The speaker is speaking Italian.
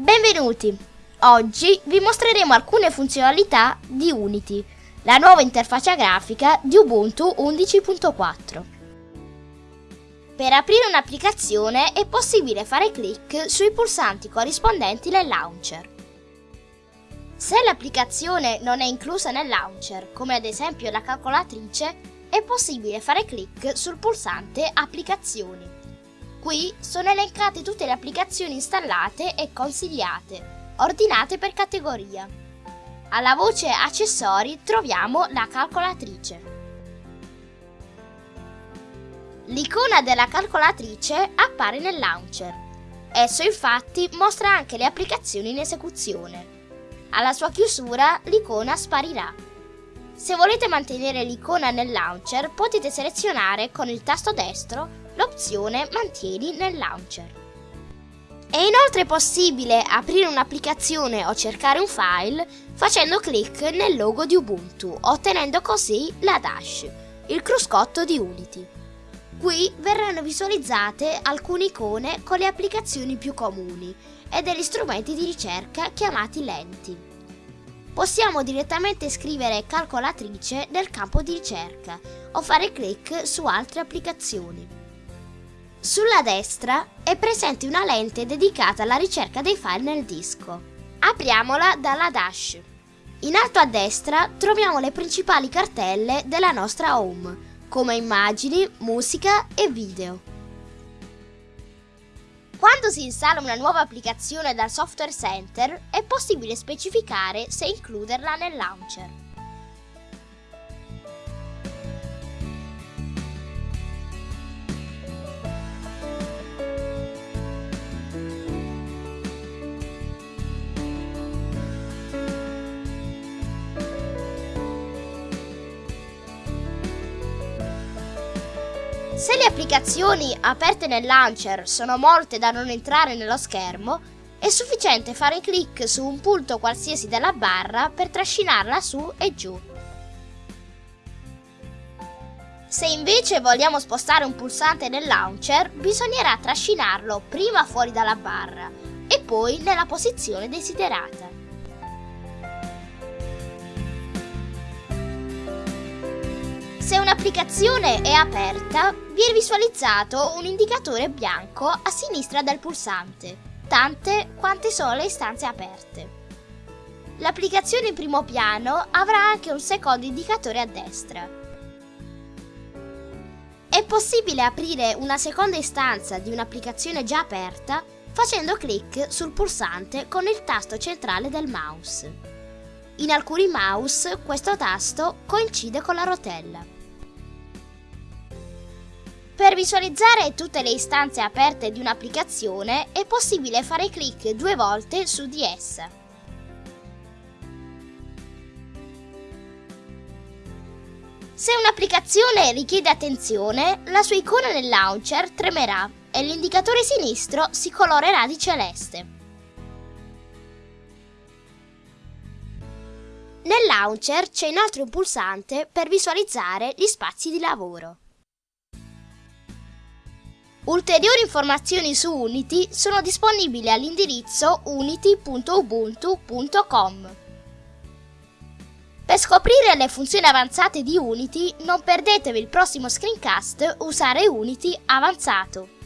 Benvenuti! Oggi vi mostreremo alcune funzionalità di Unity, la nuova interfaccia grafica di Ubuntu 11.4. Per aprire un'applicazione è possibile fare clic sui pulsanti corrispondenti nel launcher. Se l'applicazione non è inclusa nel launcher, come ad esempio la calcolatrice, è possibile fare clic sul pulsante Applicazioni. Qui sono elencate tutte le applicazioni installate e consigliate, ordinate per categoria. Alla voce Accessori troviamo la calcolatrice. L'icona della calcolatrice appare nel launcher. Esso infatti mostra anche le applicazioni in esecuzione. Alla sua chiusura l'icona sparirà. Se volete mantenere l'icona nel launcher potete selezionare con il tasto destro l'opzione Mantieni nel launcher. È inoltre possibile aprire un'applicazione o cercare un file facendo clic nel logo di Ubuntu, ottenendo così la Dash, il cruscotto di Unity. Qui verranno visualizzate alcune icone con le applicazioni più comuni e degli strumenti di ricerca chiamati lenti. Possiamo direttamente scrivere calcolatrice nel campo di ricerca o fare clic su altre applicazioni. Sulla destra è presente una lente dedicata alla ricerca dei file nel disco. Apriamola dalla dash. In alto a destra troviamo le principali cartelle della nostra home, come immagini, musica e video. Quando si installa una nuova applicazione dal Software Center è possibile specificare se includerla nel launcher. Se le applicazioni aperte nel launcher sono molte da non entrare nello schermo, è sufficiente fare clic su un punto qualsiasi della barra per trascinarla su e giù. Se invece vogliamo spostare un pulsante nel launcher, bisognerà trascinarlo prima fuori dalla barra e poi nella posizione desiderata. Se un'applicazione è aperta, viene visualizzato un indicatore bianco a sinistra del pulsante, tante quante sono le istanze aperte. L'applicazione in primo piano avrà anche un secondo indicatore a destra. È possibile aprire una seconda istanza di un'applicazione già aperta facendo clic sul pulsante con il tasto centrale del mouse. In alcuni mouse questo tasto coincide con la rotella. Per visualizzare tutte le istanze aperte di un'applicazione è possibile fare clic due volte su di essa. Se un'applicazione richiede attenzione, la sua icona nel launcher tremerà e l'indicatore sinistro si colorerà di celeste. Nel launcher c'è inoltre un pulsante per visualizzare gli spazi di lavoro. Ulteriori informazioni su Unity sono disponibili all'indirizzo unity.ubuntu.com. Per scoprire le funzioni avanzate di Unity non perdetevi il prossimo screencast Usare Unity avanzato.